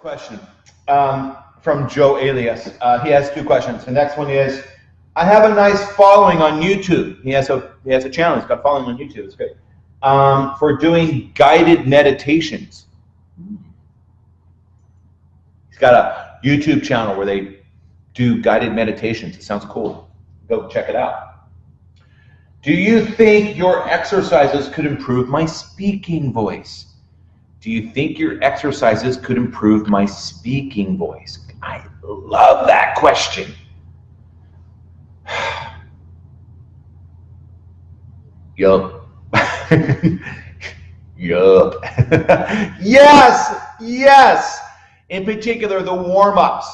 question um, from Joe Alias. Uh, he has two questions. The next one is, I have a nice following on YouTube. He has a he has a channel. He's got following on YouTube. It's great. Um, for doing guided meditations. He's got a YouTube channel where they do guided meditations. It sounds cool. Go check it out. Do you think your exercises could improve my speaking voice? Do you think your exercises could improve my speaking voice? I love that question. yup. yup. yes, yes. In particular, the warm-ups.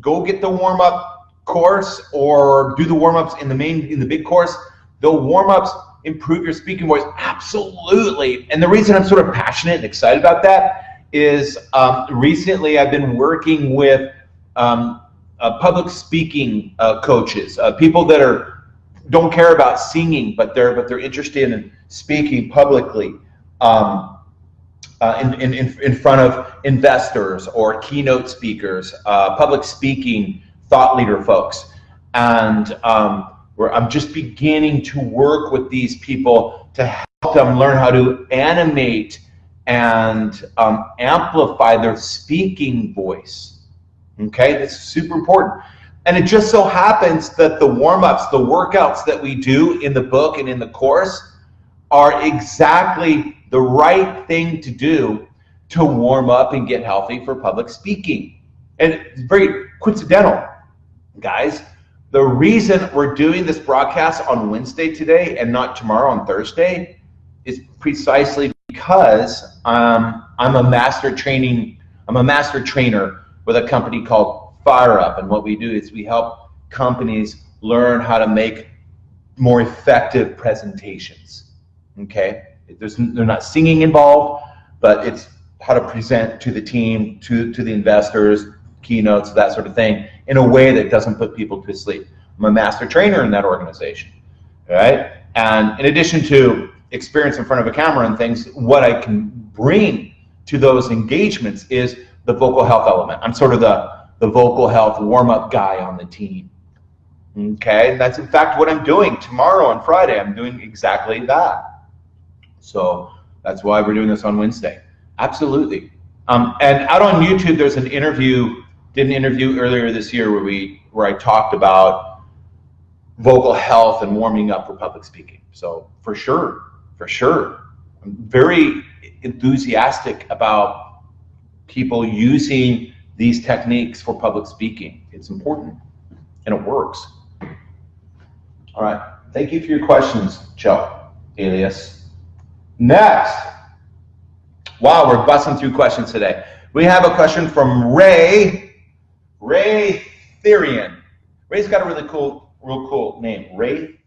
Go get the warm-up course or do the warm-ups in the main in the big course. The warm-ups improve your speaking voice? Absolutely. And the reason I'm sort of passionate and excited about that is um, recently I've been working with um, uh, public speaking uh, coaches, uh, people that are don't care about singing, but they're but they're interested in speaking publicly um, uh, in, in in front of investors or keynote speakers, uh, public speaking thought leader folks, and um, where I'm just beginning to work with these people to help them learn how to animate and um, amplify their speaking voice. Okay, that's super important. And it just so happens that the warm-ups, the workouts that we do in the book and in the course are exactly the right thing to do to warm up and get healthy for public speaking. And it's very coincidental, guys. The reason we're doing this broadcast on Wednesday today and not tomorrow on Thursday is precisely because um, I'm a master training, I'm a master trainer with a company called Fire Up. And what we do is we help companies learn how to make more effective presentations. Okay? There's, they're not singing involved, but it's how to present to the team, to, to the investors, keynotes, that sort of thing, in a way that doesn't put people to sleep. I'm a master trainer in that organization, right? And in addition to experience in front of a camera and things, what I can bring to those engagements is the vocal health element. I'm sort of the, the vocal health warm-up guy on the team. Okay, and that's in fact what I'm doing tomorrow on Friday. I'm doing exactly that. So that's why we're doing this on Wednesday. Absolutely. Um, and out on YouTube, there's an interview did an interview earlier this year where we where I talked about vocal health and warming up for public speaking. So for sure, for sure, I'm very enthusiastic about people using these techniques for public speaking. It's important and it works. All right, thank you for your questions, Joe, alias. Next, wow, we're busting through questions today. We have a question from Ray Ray Therian. Ray's got a really cool, real cool name. Ray